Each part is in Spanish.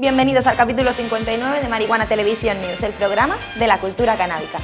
Bienvenidos al capítulo 59 de Marihuana Television News, el programa de la cultura canábica.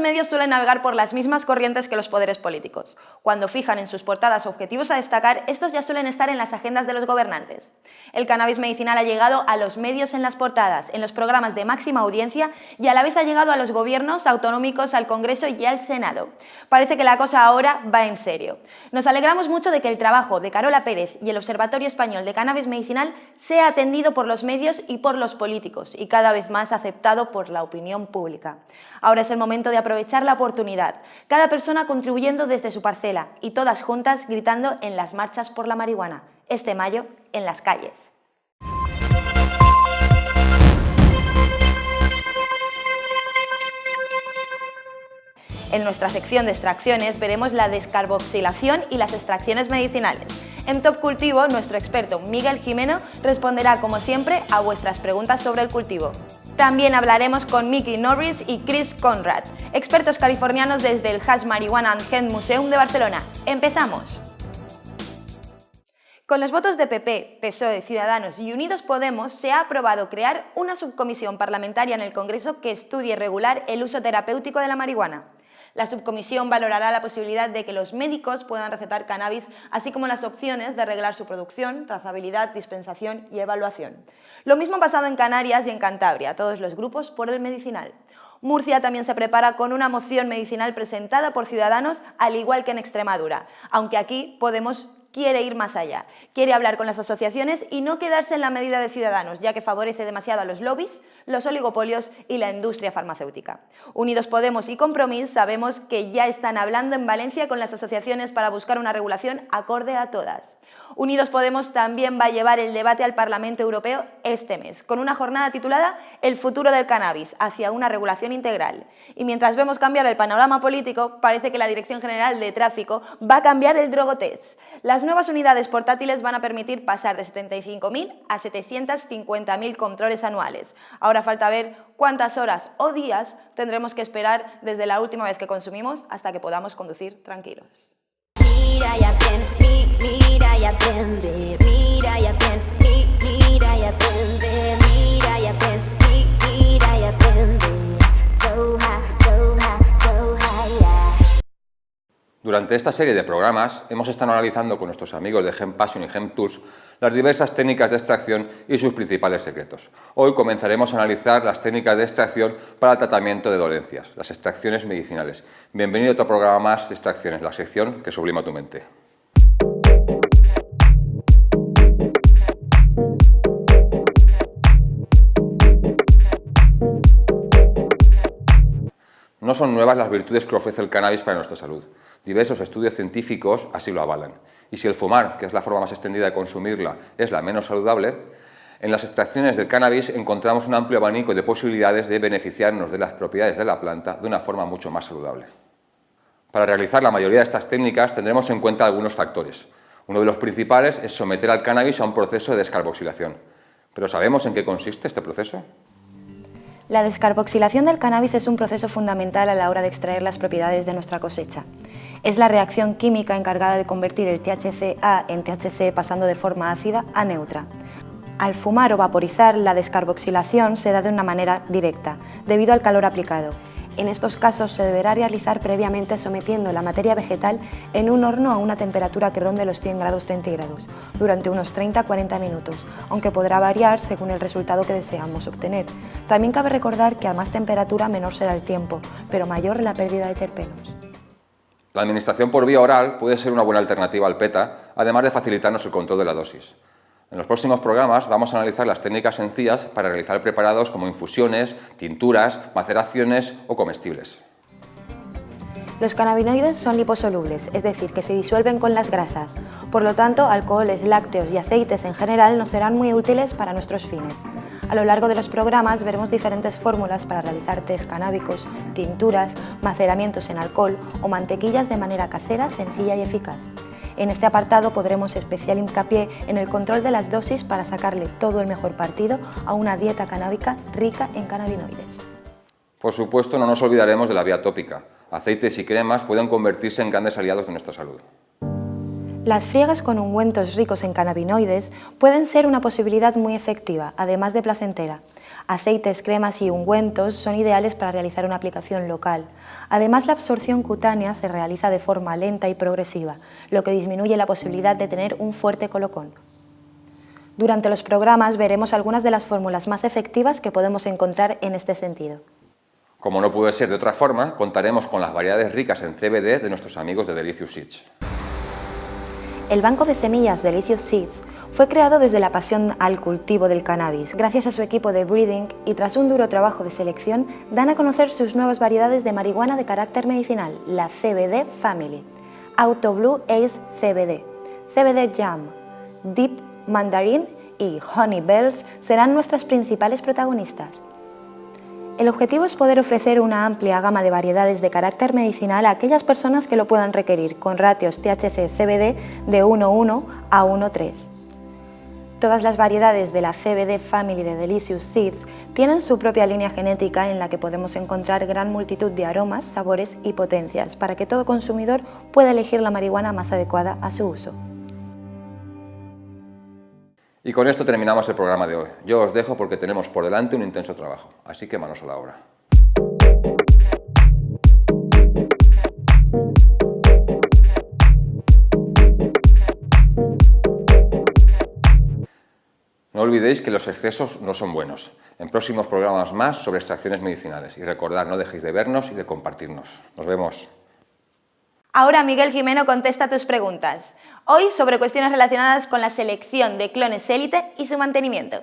Medios suelen navegar por las mismas corrientes que los poderes políticos. Cuando fijan en sus portadas objetivos a destacar, estos ya suelen estar en las agendas de los gobernantes. El cannabis medicinal ha llegado a los medios en las portadas, en los programas de máxima audiencia y a la vez ha llegado a los gobiernos autonómicos, al Congreso y al Senado. Parece que la cosa ahora va en serio. Nos alegramos mucho de que el trabajo de Carola Pérez y el Observatorio Español de Cannabis Medicinal sea atendido por los medios y por los políticos y cada vez más aceptado por la opinión pública. Ahora es el momento de aprovechar la oportunidad, cada persona contribuyendo desde su parcela y todas juntas gritando en las marchas por la marihuana, este mayo en las calles. En nuestra sección de extracciones veremos la descarboxilación y las extracciones medicinales. En Top Cultivo, nuestro experto Miguel Jimeno responderá, como siempre, a vuestras preguntas sobre el cultivo. También hablaremos con Mickey Norris y Chris Conrad, expertos californianos desde el Hash Marijuana and Hemp Museum de Barcelona. ¡Empezamos! Con los votos de PP, PSOE, Ciudadanos y Unidos Podemos se ha aprobado crear una subcomisión parlamentaria en el Congreso que estudie regular el uso terapéutico de la marihuana. La subcomisión valorará la posibilidad de que los médicos puedan recetar cannabis, así como las opciones de arreglar su producción, trazabilidad, dispensación y evaluación. Lo mismo ha pasado en Canarias y en Cantabria, todos los grupos por el medicinal. Murcia también se prepara con una moción medicinal presentada por Ciudadanos, al igual que en Extremadura, aunque aquí Podemos quiere ir más allá, quiere hablar con las asociaciones y no quedarse en la medida de Ciudadanos, ya que favorece demasiado a los lobbies los oligopolios y la industria farmacéutica. Unidos Podemos y Compromís sabemos que ya están hablando en Valencia con las asociaciones para buscar una regulación acorde a todas. Unidos Podemos también va a llevar el debate al Parlamento Europeo este mes, con una jornada titulada El futuro del cannabis, hacia una regulación integral. Y mientras vemos cambiar el panorama político, parece que la Dirección General de Tráfico va a cambiar el drogotest. Las nuevas unidades portátiles van a permitir pasar de 75.000 a 750.000 controles anuales. Ahora falta ver cuántas horas o días tendremos que esperar desde la última vez que consumimos hasta que podamos conducir tranquilos. Durante esta serie de programas hemos estado analizando con nuestros amigos de Gem Passion y Gem Tools las diversas técnicas de extracción y sus principales secretos. Hoy comenzaremos a analizar las técnicas de extracción para el tratamiento de dolencias, las extracciones medicinales. Bienvenido a otro programa más de extracciones, la sección que sublima tu mente. No son nuevas las virtudes que ofrece el cannabis para nuestra salud. Diversos estudios científicos así lo avalan. Y si el fumar, que es la forma más extendida de consumirla, es la menos saludable, en las extracciones del cannabis encontramos un amplio abanico de posibilidades de beneficiarnos de las propiedades de la planta de una forma mucho más saludable. Para realizar la mayoría de estas técnicas tendremos en cuenta algunos factores. Uno de los principales es someter al cannabis a un proceso de descarboxilación. ¿Pero sabemos en qué consiste este proceso? La descarboxilación del cannabis es un proceso fundamental a la hora de extraer las propiedades de nuestra cosecha. Es la reacción química encargada de convertir el THC-A en THC pasando de forma ácida a neutra. Al fumar o vaporizar, la descarboxilación se da de una manera directa, debido al calor aplicado. En estos casos se deberá realizar previamente sometiendo la materia vegetal en un horno a una temperatura que ronde los 100 grados centígrados durante unos 30-40 minutos, aunque podrá variar según el resultado que deseamos obtener. También cabe recordar que a más temperatura menor será el tiempo, pero mayor la pérdida de terpenos. La administración por vía oral puede ser una buena alternativa al PETA, además de facilitarnos el control de la dosis. En los próximos programas vamos a analizar las técnicas sencillas para realizar preparados como infusiones, tinturas, maceraciones o comestibles. Los cannabinoides son liposolubles, es decir, que se disuelven con las grasas. Por lo tanto, alcoholes, lácteos y aceites en general nos serán muy útiles para nuestros fines. A lo largo de los programas veremos diferentes fórmulas para realizar test canábicos, tinturas, maceramientos en alcohol o mantequillas de manera casera, sencilla y eficaz. En este apartado podremos especial hincapié en el control de las dosis para sacarle todo el mejor partido a una dieta canábica rica en cannabinoides. Por supuesto, no nos olvidaremos de la vía tópica. aceites y cremas pueden convertirse en grandes aliados de nuestra salud. Las friegas con ungüentos ricos en cannabinoides pueden ser una posibilidad muy efectiva, además de placentera. Aceites, cremas y ungüentos son ideales para realizar una aplicación local. Además, la absorción cutánea se realiza de forma lenta y progresiva, lo que disminuye la posibilidad de tener un fuerte colocón. Durante los programas veremos algunas de las fórmulas más efectivas que podemos encontrar en este sentido. Como no puede ser de otra forma, contaremos con las variedades ricas en CBD de nuestros amigos de Delicious Seeds. El banco de semillas Delicious Seeds fue creado desde la pasión al cultivo del cannabis. Gracias a su equipo de breeding y tras un duro trabajo de selección, dan a conocer sus nuevas variedades de marihuana de carácter medicinal, la CBD Family. Auto Blue Ace CBD, CBD Jam, Deep Mandarin y Honey Bells serán nuestras principales protagonistas. El objetivo es poder ofrecer una amplia gama de variedades de carácter medicinal a aquellas personas que lo puedan requerir, con ratios THC-CBD de 1,1 a 1,3. Todas las variedades de la CBD Family de Delicious Seeds tienen su propia línea genética en la que podemos encontrar gran multitud de aromas, sabores y potencias para que todo consumidor pueda elegir la marihuana más adecuada a su uso. Y con esto terminamos el programa de hoy. Yo os dejo porque tenemos por delante un intenso trabajo, así que manos a la obra. No olvidéis que los excesos no son buenos. En próximos programas más sobre extracciones medicinales. Y recordad, no dejéis de vernos y de compartirnos. Nos vemos. Ahora Miguel Jimeno contesta tus preguntas. Hoy sobre cuestiones relacionadas con la selección de clones élite y su mantenimiento.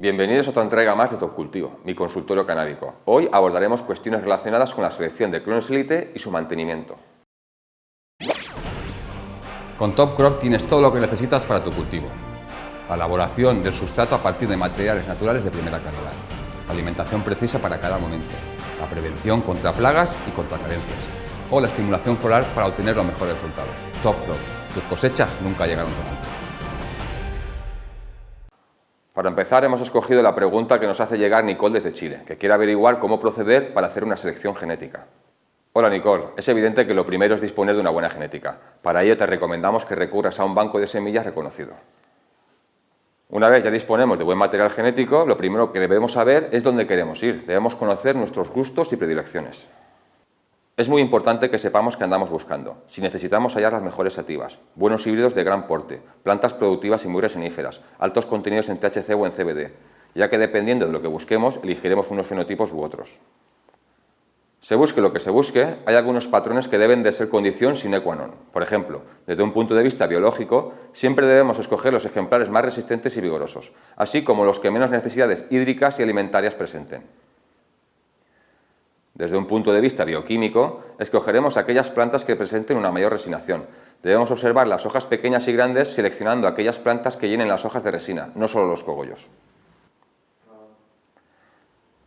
Bienvenidos a otra entrega más de Top Cultivo, mi consultorio canábico. Hoy abordaremos cuestiones relacionadas con la selección de clones élite y su mantenimiento. Con Top Crop tienes todo lo que necesitas para tu cultivo. La elaboración del sustrato a partir de materiales naturales de primera calidad. Alimentación precisa para cada momento. La prevención contra plagas y contra carencias. O la estimulación floral para obtener los mejores resultados. Top Crop. Tus cosechas nunca llegaron tan alto. Para empezar, hemos escogido la pregunta que nos hace llegar Nicole desde Chile, que quiere averiguar cómo proceder para hacer una selección genética. Hola Nicole, es evidente que lo primero es disponer de una buena genética. Para ello te recomendamos que recurras a un banco de semillas reconocido. Una vez ya disponemos de buen material genético, lo primero que debemos saber es dónde queremos ir. Debemos conocer nuestros gustos y predilecciones. Es muy importante que sepamos qué andamos buscando. Si necesitamos hallar las mejores sativas, buenos híbridos de gran porte, plantas productivas y muy resiníferas, altos contenidos en THC o en CBD, ya que dependiendo de lo que busquemos, elegiremos unos fenotipos u otros. Se busque lo que se busque, hay algunos patrones que deben de ser condición sine qua non. Por ejemplo, desde un punto de vista biológico, siempre debemos escoger los ejemplares más resistentes y vigorosos, así como los que menos necesidades hídricas y alimentarias presenten. Desde un punto de vista bioquímico, escogeremos aquellas plantas que presenten una mayor resinación. Debemos observar las hojas pequeñas y grandes seleccionando aquellas plantas que llenen las hojas de resina, no solo los cogollos.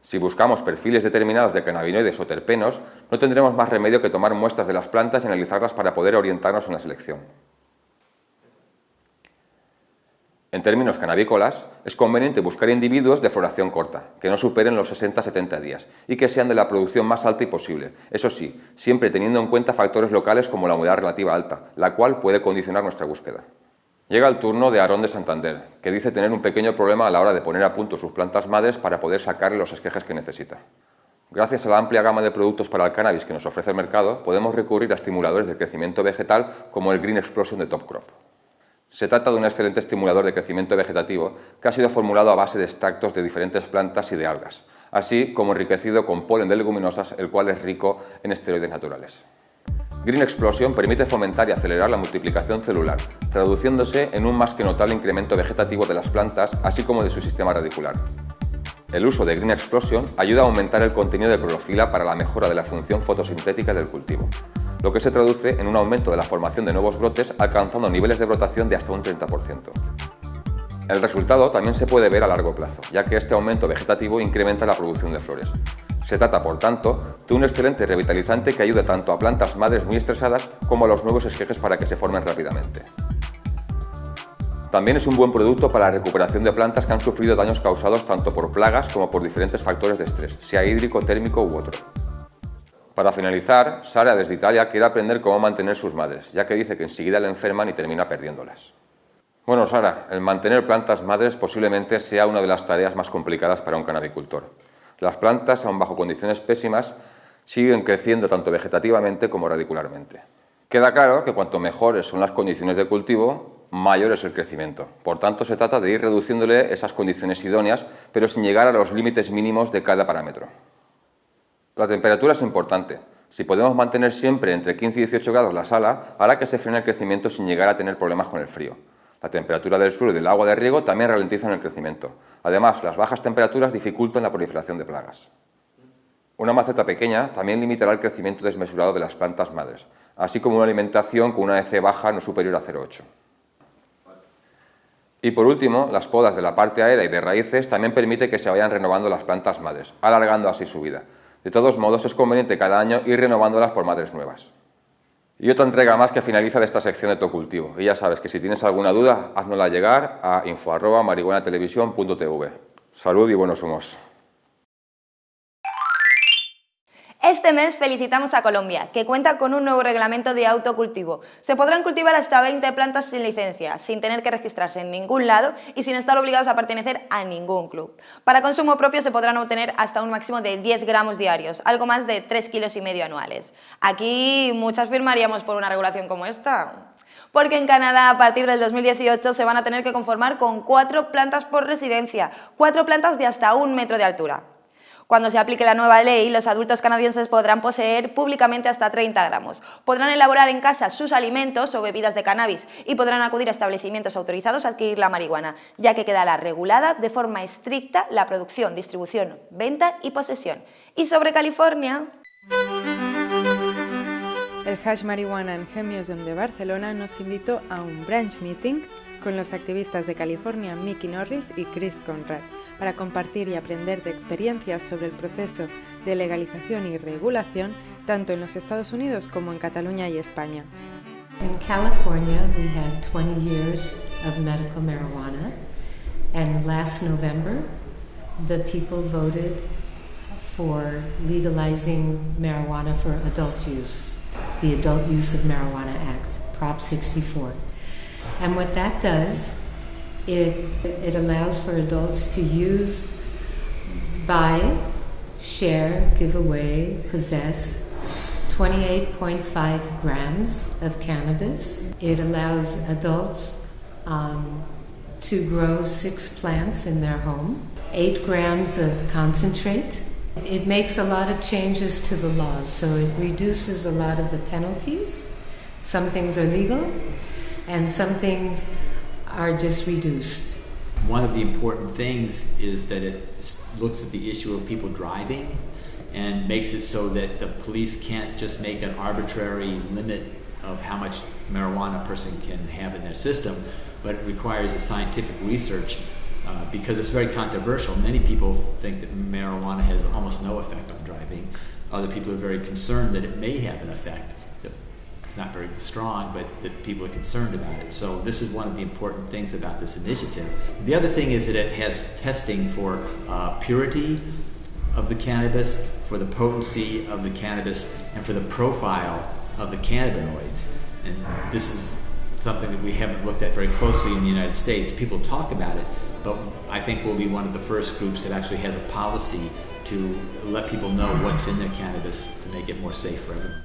Si buscamos perfiles determinados de cannabinoides o terpenos, no tendremos más remedio que tomar muestras de las plantas y analizarlas para poder orientarnos en la selección. En términos canábicolas, es conveniente buscar individuos de floración corta, que no superen los 60-70 días y que sean de la producción más alta posible, eso sí, siempre teniendo en cuenta factores locales como la humedad relativa alta, la cual puede condicionar nuestra búsqueda. Llega el turno de Aarón de Santander, que dice tener un pequeño problema a la hora de poner a punto sus plantas madres para poder sacarle los esquejes que necesita. Gracias a la amplia gama de productos para el cannabis que nos ofrece el mercado, podemos recurrir a estimuladores de crecimiento vegetal como el Green Explosion de Top Crop. Se trata de un excelente estimulador de crecimiento vegetativo que ha sido formulado a base de extractos de diferentes plantas y de algas, así como enriquecido con polen de leguminosas, el cual es rico en esteroides naturales. Green Explosion permite fomentar y acelerar la multiplicación celular, traduciéndose en un más que notable incremento vegetativo de las plantas, así como de su sistema radicular. El uso de Green Explosion ayuda a aumentar el contenido de clorofila para la mejora de la función fotosintética del cultivo, lo que se traduce en un aumento de la formación de nuevos brotes alcanzando niveles de brotación de hasta un 30%. El resultado también se puede ver a largo plazo, ya que este aumento vegetativo incrementa la producción de flores, se trata, por tanto, de un excelente revitalizante que ayuda tanto a plantas madres muy estresadas como a los nuevos esquejes para que se formen rápidamente. También es un buen producto para la recuperación de plantas que han sufrido daños causados tanto por plagas como por diferentes factores de estrés, sea hídrico, térmico u otro. Para finalizar, Sara desde Italia quiere aprender cómo mantener sus madres, ya que dice que enseguida le enferman y termina perdiéndolas. Bueno, Sara, el mantener plantas madres posiblemente sea una de las tareas más complicadas para un canabicultor. Las plantas, aun bajo condiciones pésimas, siguen creciendo tanto vegetativamente como radicularmente. Queda claro que cuanto mejores son las condiciones de cultivo, mayor es el crecimiento. Por tanto, se trata de ir reduciéndole esas condiciones idóneas, pero sin llegar a los límites mínimos de cada parámetro. La temperatura es importante. Si podemos mantener siempre entre 15 y 18 grados la sala, hará que se frene el crecimiento sin llegar a tener problemas con el frío. La temperatura del suelo y del agua de riego también ralentizan el crecimiento. Además, las bajas temperaturas dificultan la proliferación de plagas. Una maceta pequeña también limitará el crecimiento desmesurado de las plantas madres, así como una alimentación con una EC baja no superior a 0,8. Y por último, las podas de la parte aérea y de raíces también permite que se vayan renovando las plantas madres, alargando así su vida. De todos modos, es conveniente cada año ir renovándolas por madres nuevas. Y otra entrega más que finaliza de esta sección de tu cultivo. Y ya sabes que si tienes alguna duda, haznosla llegar a info.marihuanatelevisión.tv. Salud y buenos humos. Este mes felicitamos a Colombia, que cuenta con un nuevo reglamento de autocultivo. Se podrán cultivar hasta 20 plantas sin licencia, sin tener que registrarse en ningún lado y sin estar obligados a pertenecer a ningún club. Para consumo propio se podrán obtener hasta un máximo de 10 gramos diarios, algo más de 3 kilos y medio anuales. Aquí muchas firmaríamos por una regulación como esta. Porque en Canadá a partir del 2018 se van a tener que conformar con cuatro plantas por residencia, cuatro plantas de hasta un metro de altura. Cuando se aplique la nueva ley, los adultos canadienses podrán poseer públicamente hasta 30 gramos, podrán elaborar en casa sus alimentos o bebidas de cannabis y podrán acudir a establecimientos autorizados a adquirir la marihuana, ya que quedará regulada de forma estricta la producción, distribución, venta y posesión. Y sobre California... El Hash Marihuana en Hem Museum de Barcelona nos invitó a un branch meeting con los activistas de California Mickey Norris y Chris Conrad para compartir y aprender de experiencias sobre el proceso de legalización y regulación tanto en los Estados Unidos como en Cataluña y España. In California, we had 20 years of medical marijuana, and last November, the people voted for legalizing marijuana for adult use, the Adult Use of Marijuana Act, Prop 64. And what that does It, it allows for adults to use, buy, share, give away, possess 28.5 grams of cannabis. It allows adults um, to grow six plants in their home, eight grams of concentrate. It makes a lot of changes to the laws, so it reduces a lot of the penalties. Some things are legal, and some things are just reduced. One of the important things is that it looks at the issue of people driving and makes it so that the police can't just make an arbitrary limit of how much marijuana a person can have in their system, but it requires a scientific research uh, because it's very controversial. Many people think that marijuana has almost no effect on driving. Other people are very concerned that it may have an effect it's not very strong, but that people are concerned about it. So this is one of the important things about this initiative. The other thing is that it has testing for uh, purity of the cannabis, for the potency of the cannabis, and for the profile of the cannabinoids. And this is something that we haven't looked at very closely in the United States. People talk about it, but I think we'll be one of the first groups that actually has a policy to let people know what's in their cannabis to make it more safe for everyone.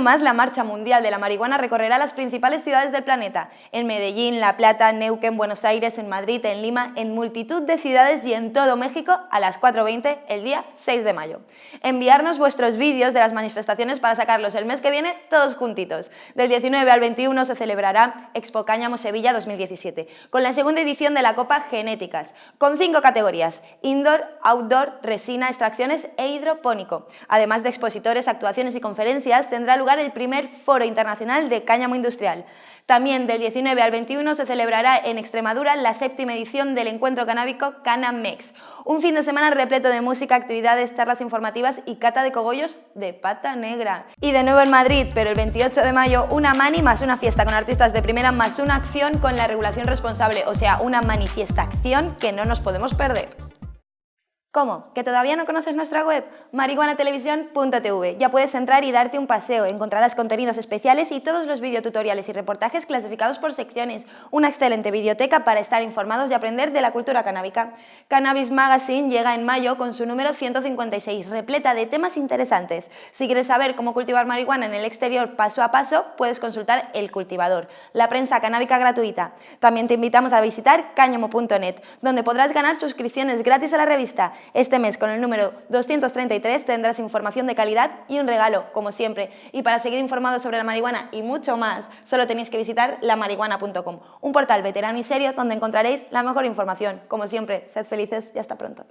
Año más, la Marcha Mundial de la Marihuana recorrerá las principales ciudades del planeta, en Medellín, La Plata, Neuquén, Buenos Aires, en Madrid, en Lima, en multitud de ciudades y en todo México a las 4.20 el día 6 de mayo. Enviarnos vuestros vídeos de las manifestaciones para sacarlos el mes que viene todos juntitos. Del 19 al 21 se celebrará Expo Cáñamo Sevilla 2017, con la segunda edición de la Copa Genéticas, con cinco categorías, indoor, outdoor, resina, extracciones e hidropónico. Además de expositores, actuaciones y conferencias, tendrá lugar el primer Foro Internacional de Cáñamo Industrial. También del 19 al 21 se celebrará en Extremadura la séptima edición del encuentro canábico Canamex, un fin de semana repleto de música, actividades, charlas informativas y cata de cogollos de pata negra. Y de nuevo en Madrid, pero el 28 de mayo, una mani más una fiesta con artistas de primera más una acción con la regulación responsable, o sea, una manifestación que no nos podemos perder. ¿Cómo? ¿Que todavía no conoces nuestra web? marihuanatelevisión.tv. Ya puedes entrar y darte un paseo. Encontrarás contenidos especiales y todos los videotutoriales y reportajes clasificados por secciones. Una excelente videoteca para estar informados y aprender de la cultura canábica. Cannabis Magazine llega en mayo con su número 156, repleta de temas interesantes. Si quieres saber cómo cultivar marihuana en el exterior paso a paso, puedes consultar El Cultivador, la prensa canábica gratuita. También te invitamos a visitar cáñamo.net, donde podrás ganar suscripciones gratis a la revista este mes, con el número 233, tendrás información de calidad y un regalo, como siempre. Y para seguir informados sobre la marihuana y mucho más, solo tenéis que visitar lamarihuana.com, un portal veterano y serio donde encontraréis la mejor información. Como siempre, sed felices y hasta pronto.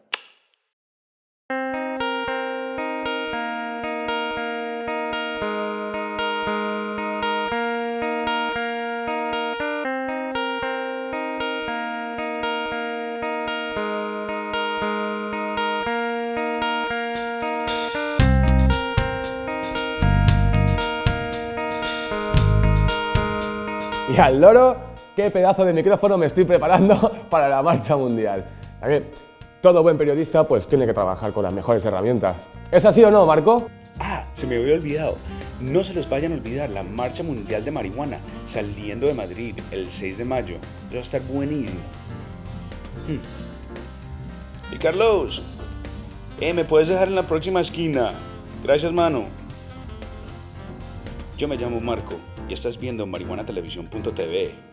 Y al loro, qué pedazo de micrófono me estoy preparando para la marcha mundial. todo buen periodista pues tiene que trabajar con las mejores herramientas. ¿Es así o no, Marco? Ah, se me había olvidado. No se les vayan a olvidar la Marcha Mundial de Marihuana saliendo de Madrid el 6 de mayo. va a estar buenísimo. Hmm. Y Carlos, eh, me puedes dejar en la próxima esquina. Gracias, mano. Yo me llamo Marco y estás viendo marihuanatelevisión.tv.